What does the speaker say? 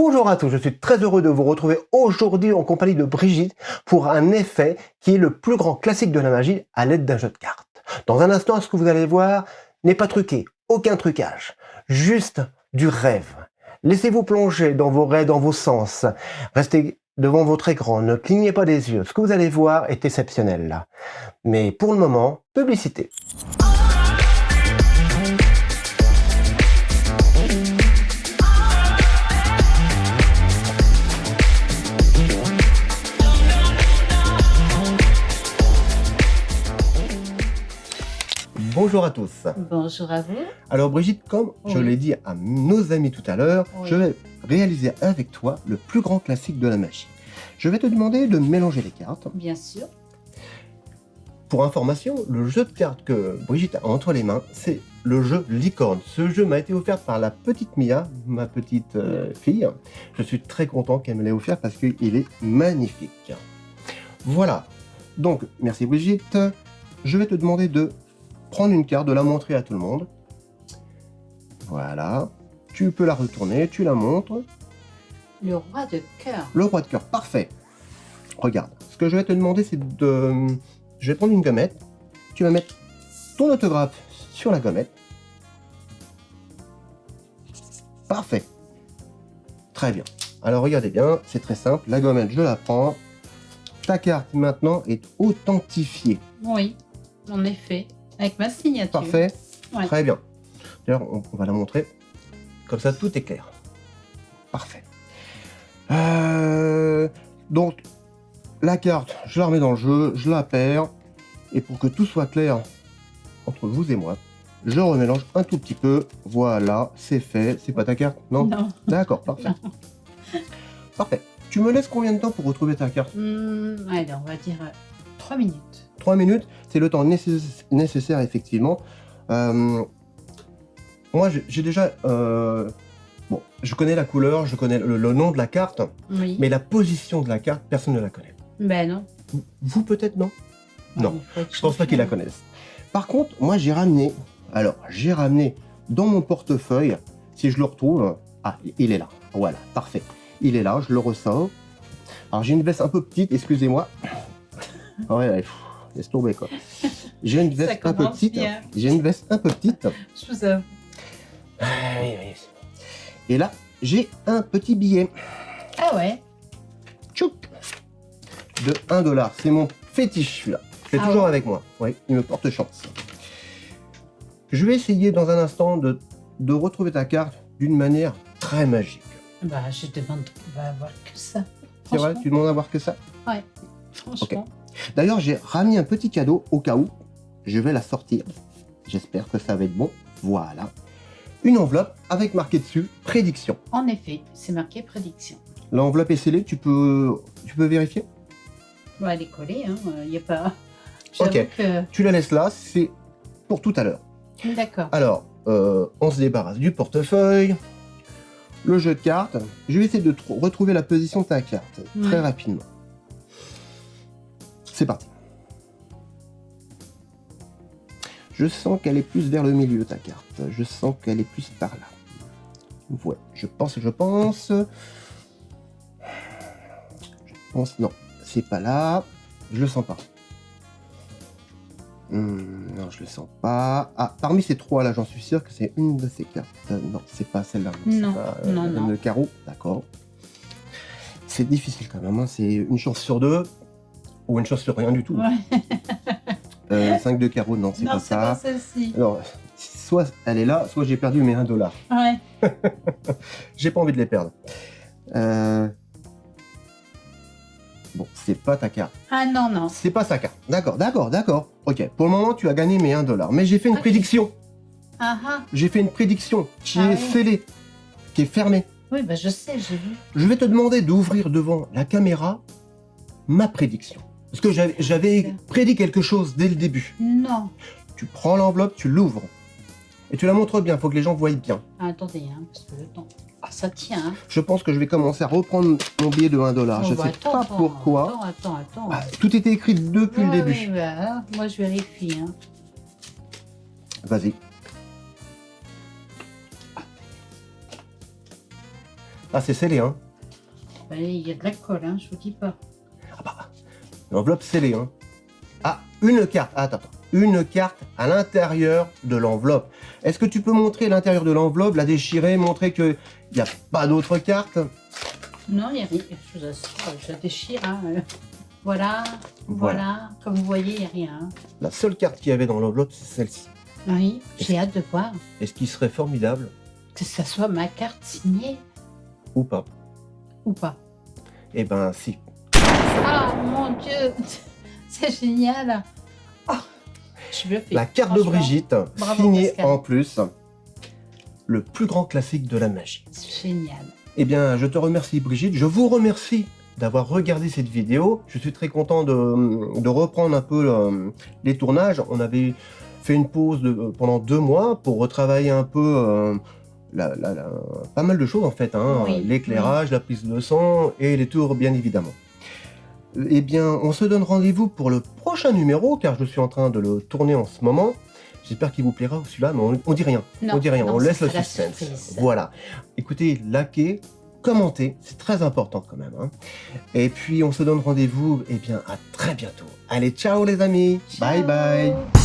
Bonjour à tous, je suis très heureux de vous retrouver aujourd'hui en compagnie de Brigitte pour un effet qui est le plus grand classique de la magie à l'aide d'un jeu de cartes. Dans un instant, ce que vous allez voir n'est pas truqué, aucun trucage, juste du rêve. Laissez-vous plonger dans vos rêves, dans vos sens. Restez devant votre écran, ne clignez pas des yeux. Ce que vous allez voir est exceptionnel. Mais pour le moment, publicité. Bonjour à tous. Bonjour à vous. Alors Brigitte, comme je l'ai dit à nos amis tout à l'heure, je vais réaliser avec toi le plus grand classique de la magie. Je vais te demander de mélanger les cartes. Bien sûr. Pour information, le jeu de cartes que Brigitte a entre les mains, c'est le jeu Licorne. Ce jeu m'a été offert par la petite Mia, ma petite euh, fille. Je suis très content qu'elle me l'ait offert parce qu'il est magnifique. Voilà. Donc, merci Brigitte. Je vais te demander de prendre une carte, de la montrer à tout le monde. Voilà. Tu peux la retourner, tu la montres. Le roi de cœur. Le roi de cœur, parfait. Regarde, ce que je vais te demander, c'est de... Je vais prendre une gommette. Tu vas mettre ton autographe sur la gommette. Parfait. Très bien. Alors regardez bien, c'est très simple. La gommette, je la prends. Ta carte maintenant est authentifiée. Oui, en effet. Avec ma signature. Parfait. Très bien. D'ailleurs, on, va la montrer. Comme ça, tout est clair. Parfait. Euh, donc, la carte, je la remets dans le jeu, je la perds. Et pour que tout soit clair entre vous et moi, je remélange un tout petit peu. Voilà, c'est fait. C'est pas ta carte Non, non. D'accord, parfait. Parfait. Tu me laisses combien de temps pour retrouver ta carte? Hmm, Allez, on va dire 3 euh, minutes. 3 minutes, c'est le temps nécessaire, effectivement. Euh, moi, j'ai déjà... Euh, bon, je connais la couleur, je connais le, nom de la carte, mais la position de la carte, personne ne la connaît. Ben non. Vous, peut-être, non? Non, je pense pas qu'ils la connaissent. Par contre, moi, j'ai ramené... Alors, j'ai ramené dans mon portefeuille, si je le retrouve... Ah, il est là. Voilà, parfait. Il est là, je le ressens. Alors, j'ai une veste un peu petite, excusez-moi. ouais, ouais laisse tomber quoi. J'ai une veste un peu petite. J'ai une veste un peu petite. Je vous avoue. Ah. Et là, j'ai un petit billet. Ah ouais Tchoup De 1 dollar. C'est mon fétiche celui-là. C'est ah toujours avec moi. Oui, il me porte chance. Je vais essayer dans un instant de, de retrouver ta carte d'une manière très magique. Bah, je demande va avoir que ça. C'est vrai, tu demandes à voir que ça? Ouais, franchement. D'ailleurs, j'ai ramené un petit cadeau au cas où. Je vais la sortir. J'espère que ça va être bon. Voilà. Une enveloppe avec marqué dessus « Prédiction ». En effet, c'est marqué « Prédiction ». L'enveloppe est scellée, tu peux, tu peux vérifier? Bah, Elle est collée, il hein. n'y a pas... Ok, tu la laisses là, c'est pour tout à l'heure. D'accord. Alors, euh, on se débarrasse du portefeuille, le jeu de cartes. Je vais essayer de retrouver la position de ta carte très rapidement. C'est parti. Je sens qu'elle est plus vers le milieu, ta carte. Je sens qu'elle est plus par là. Ouais, je pense, je pense. Je pense, non, c'est pas là. Je le sens pas. Hmm, non, je le sens pas. Ah, parmi ces trois là, j'en suis sûr que c'est une de ces cartes. Non, c'est pas celle-là. Non, euh, non, non. Le carreau, d'accord. C'est difficile quand même, hein. c'est une chance sur deux. Ou une chose sur rien du tout. 5 euh, de carreau, non, c'est pas ça. Non, c'est pas celle-ci. Alors, soit elle est là, soit j'ai perdu mes 1 dollar. Ouais. j'ai pas envie de les perdre. Euh... Bon, c'est pas ta carte. Ah non, non. C'est pas sa carte. D'accord, d'accord, d'accord. Ok, pour le moment, tu as gagné mes 1 dollar. Mais j'ai fait une prédiction. Ah ah. J'ai fait une prédiction qui ah est scellée, qui est fermée. Oui, bah je sais, j'ai vu. Je vais te demander d'ouvrir devant la caméra ma prédiction. Parce que j'avais prédit quelque chose dès le début. Non. Tu prends l'enveloppe, tu l'ouvres. Et tu la montres bien, il faut que les gens voient bien. Ah, attendez, hein, parce que le temps... Ah, ça tient. Hein. Je pense que je vais commencer à reprendre mon billet de 1 dollar. je ne bah, sais pas pourquoi. Attends, attends, attends. Ah, tout était écrit depuis le début. Oui, bah, moi, je vérifie. Hein. Vas-y. Ah, c'est scellé, hein Bah, Il y a de la colle, hein, je vous dis pas. L'enveloppe scellée, hein Ah, une carte. Ah, attends, attends. Une carte à l'intérieur de l'enveloppe. Est-ce que tu peux montrer l'intérieur de l'enveloppe, la déchirer, montrer qu'il n'y a pas d'autres cartes? Non, il n'y a rien. Je vous assure, je déchire. Hein. Voilà, voilà, Comme vous voyez, il n'y a rien. hein. La seule carte qu'il y avait dans l'enveloppe, c'est celle-ci. Oui, j'ai hâte de voir Et ce qui serait formidable, que ça soit ma carte signée ou pas, ou pas. eh ben si. Ah mon Dieu, c'est génial. Oh, je bluffée. La carte de. Brigitte, Bravo, signée Pascal. en plus. Le plus grand classique de la magie. C'est génial. Eh bien, je te remercie Brigitte. Je vous remercie d'avoir regardé cette vidéo. Je suis très content de, de reprendre un peu euh, les tournages. On avait fait une pause de- pendant deux mois pour retravailler un peu euh, la- la- la- pas mal de choses en fait. hein. Oui, L'éclairage, la prise de son et les tours bien évidemment. Eh bien, on se donne rendez-vous pour le prochain numéro car je suis en train de le tourner en ce moment. J'espère qu'il vous plaira celui-là, mais on, on dit rien. Non, on dit rien, non, on laisse le la suspense. Voilà. Écoutez, likez, commentez, c'est très important quand même. hein. Et puis on se donne rendez-vous, eh bien, à très bientôt. Allez, ciao les amis. Bye bye.